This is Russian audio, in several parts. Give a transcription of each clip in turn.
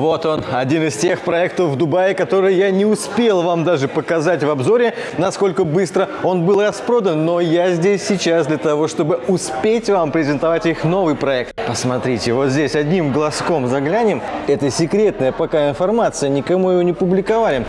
Вот он, один из тех проектов в Дубае, который я не успел вам даже показать в обзоре, насколько быстро он был распродан, но я здесь сейчас для того, чтобы успеть вам презентовать их новый проект. Посмотрите, вот здесь одним глазком заглянем. Это секретная пока информация, никому его не публиковали.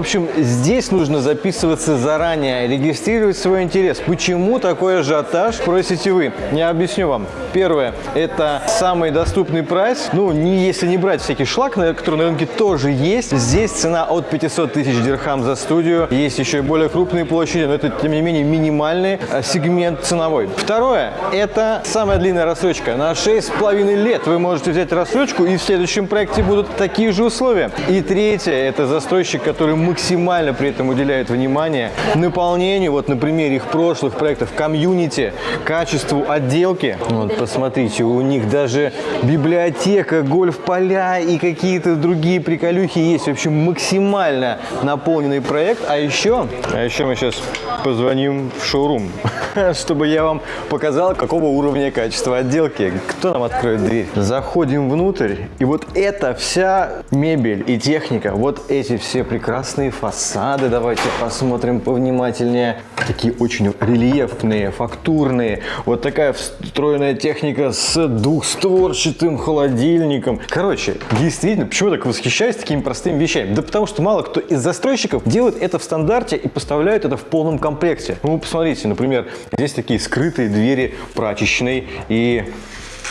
Общем, здесь нужно записываться заранее, регистрировать свой интерес. Почему такой ажиотаж, спросите вы? Я объясню вам. Первое, это самый доступный прайс. Ну, не, если не брать всякий шлак, который на рынке тоже есть. Здесь цена от 500 тысяч дирхам за студию. Есть еще и более крупные площади, но это, тем не менее, минимальный э, сегмент ценовой. Второе, это самая длинная рассрочка. На 6,5 лет вы можете взять рассрочку, и в следующем проекте будут такие же условия. И третье, это застройщик, который максимально при этом уделяет внимание наполнению, вот на примере их прошлых проектов, комьюнити, качеству отделки. Вот, посмотрите, у них даже библиотека, гольф-поля и какие-то другие приколюхи есть. В общем, максимально наполненный проект. А еще, а еще мы сейчас позвоним в шоурум, чтобы я вам показал, какого уровня качества отделки. Кто нам откроет дверь? Заходим внутрь, и вот эта вся мебель и техника, вот эти все прекрасные фасады, давайте посмотрим повнимательнее. Такие очень рельефные, фактурные. Вот такая встроенная техника с двухстворчатым холодильником. Короче, действительно, почему так восхищаюсь такими простыми вещами? Да потому что мало кто из застройщиков делает это в стандарте и поставляет это в полном комплекте. Ну, посмотрите, например, здесь такие скрытые двери прачечной и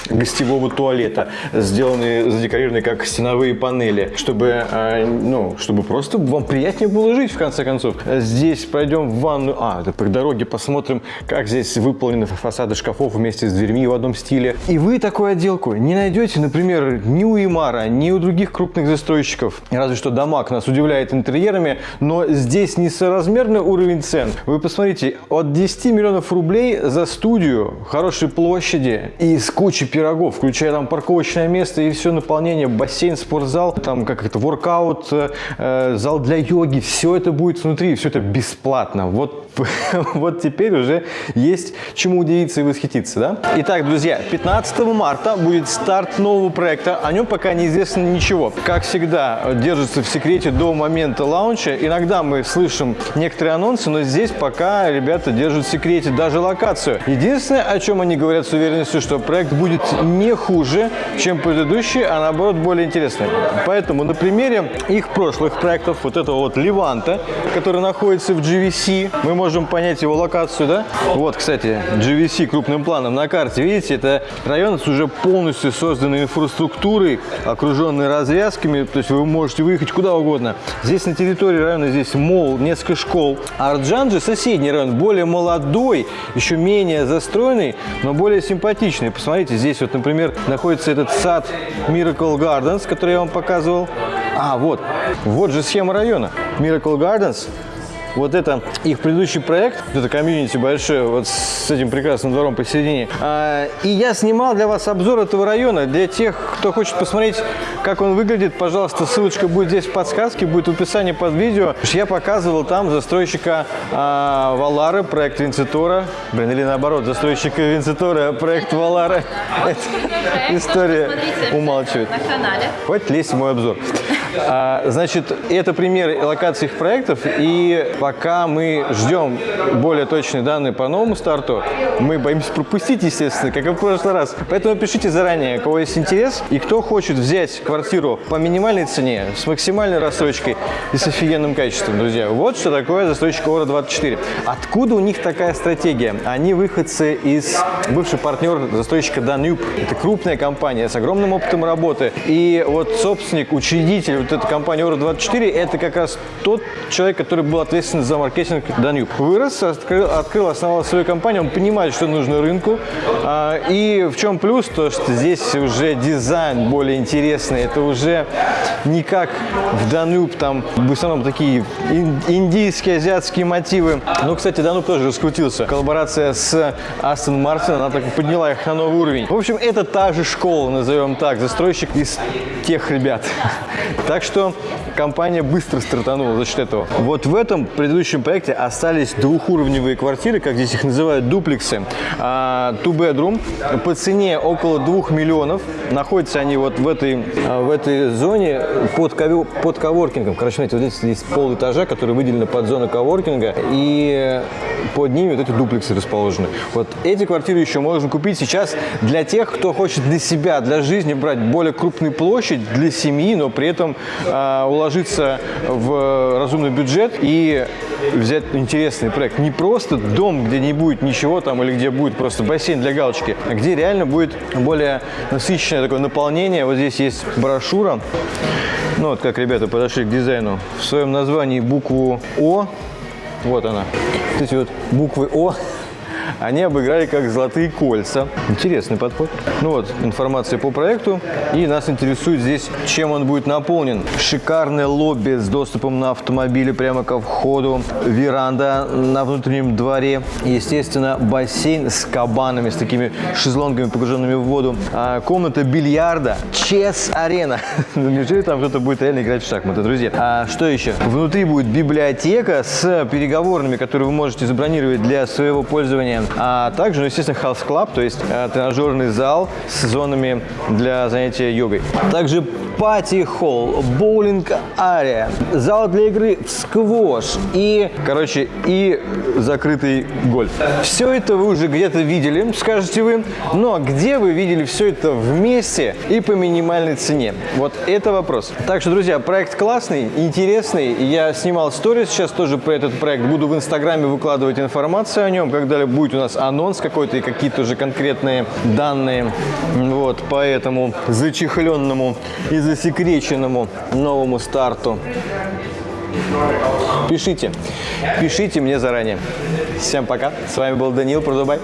гостевого туалета, сделанные, задекорированные как стеновые панели, чтобы, э, ну, чтобы просто вам приятнее было жить, в конце концов. Здесь пройдем в ванную, а, это по дороге посмотрим, как здесь выполнены фасады шкафов вместе с дверьми в одном стиле. И вы такую отделку не найдете, например, ни у Имара, ни у других крупных застройщиков. Разве что Дамаг нас удивляет интерьерами, но здесь несоразмерный уровень цен. Вы посмотрите, от 10 миллионов рублей за студию хорошей площади и с кучей пирогов, включая там парковочное место и все наполнение, бассейн, спортзал, там как это, воркаут, э, зал для йоги, все это будет внутри, все это бесплатно. Вот, вот теперь уже есть чему удивиться и восхититься, да? Итак, друзья, 15 марта будет старт нового проекта, о нем пока неизвестно ничего. Как всегда, держится в секрете до момента лаунча. Иногда мы слышим некоторые анонсы, но здесь пока ребята держат в секрете даже локацию. Единственное, о чем они говорят с уверенностью, что проект будет не хуже, чем предыдущие, а наоборот более интересные. Поэтому на примере их прошлых проектов, вот этого вот Леванта, который находится в GVC, мы можем понять его локацию, да? Вот, кстати, GVC крупным планом на карте, видите, это район с уже полностью созданной инфраструктурой, окруженный развязками, то есть вы можете выехать куда угодно. Здесь на территории района здесь мол, несколько школ. А же соседний район, более молодой, еще менее застроенный, но более симпатичный. Посмотрите, здесь вот, например, находится этот сад Miracle Gardens, который я вам показывал. А, вот, вот же схема района. Miracle Gardens вот это их предыдущий проект, это комьюнити большое, вот с этим прекрасным двором посередине. А, и я снимал для вас обзор этого района. Для тех, кто хочет посмотреть, как он выглядит, пожалуйста, ссылочка будет здесь в подсказке, будет в описании под видео. Я показывал там застройщика а, Валары, проект Винцитора. Блин, или наоборот, застройщика Винцитора, проект Валары. История умалчивает. Хватит лезть в мой обзор. А, значит, это пример локаций их проектов, и пока мы ждем более точные данные по новому старту, мы боимся пропустить, естественно, как и в прошлый раз. Поэтому пишите заранее, у кого есть интерес, и кто хочет взять квартиру по минимальной цене, с максимальной рассрочкой и с офигенным качеством, друзья. Вот что такое застройщик Ора-24. Откуда у них такая стратегия? Они выходцы из бывший партнер застройщика Danube. Это крупная компания с огромным опытом работы. И вот собственник, учредитель вот эта компания Euro24, это как раз тот человек, который был ответственен за маркетинг Danube. Вырос, открыл, открыл, основал свою компанию, он понимает, что нужно рынку. А, и в чем плюс, то что здесь уже дизайн более интересный, это уже не как в Danube, там в основном такие индийские, азиатские мотивы. Но, кстати, Danube тоже раскрутился. Коллаборация с Aston Martin, она так подняла их на новый уровень. В общем, это та же школа, назовем так, застройщик из тех ребят Так что компания быстро стартанула за счет этого. Вот в этом предыдущем проекте остались двухуровневые квартиры, как здесь их называют, дуплексы. А, two bedroom по цене около 2 миллионов. Находятся они вот в этой, а, в этой зоне под, ковер, под коворкингом. Короче, смотрите, вот здесь есть пол этажа, который выделены под зону коворкинга. И под ними вот эти дуплексы расположены. Вот эти квартиры еще можно купить сейчас для тех, кто хочет для себя, для жизни брать более крупную площадь для семьи, но при этом уложиться в разумный бюджет и взять интересный проект. Не просто дом, где не будет ничего там или где будет просто бассейн для галочки, а где реально будет более насыщенное такое наполнение. Вот здесь есть брошюра. Ну вот как ребята подошли к дизайну. В своем названии букву О вот она. Эти вот буквы О они обыграли как золотые кольца. Интересный подход. Ну вот, информация по проекту. И нас интересует здесь, чем он будет наполнен. Шикарное лобби с доступом на автомобиле прямо ко входу. Веранда на внутреннем дворе. Естественно, бассейн с кабанами, с такими шезлонгами, погруженными в воду. А, комната бильярда. Чес-арена. Неужели там кто-то будет реально играть в шахматы, друзья? А что еще? Внутри будет библиотека с переговорными, которые вы можете забронировать для своего пользования а также, естественно, House Club, то есть э, тренажерный зал с зонами для занятия йогой. Также пати-холл, боулинг-ария, зал для игры в сквош и, короче, и закрытый гольф. Все это вы уже где-то видели, скажете вы, но где вы видели все это вместе и по минимальной цене? Вот это вопрос. Так что, друзья, проект классный, интересный. Я снимал сторис сейчас тоже про этот проект. Буду в Инстаграме выкладывать информацию о нем, когда будет у нас анонс какой-то и какие-то уже конкретные данные. Вот, поэтому зачехленному и засекреченному новому старту. Пишите, пишите мне заранее. Всем пока. С вами был Данил Продубай.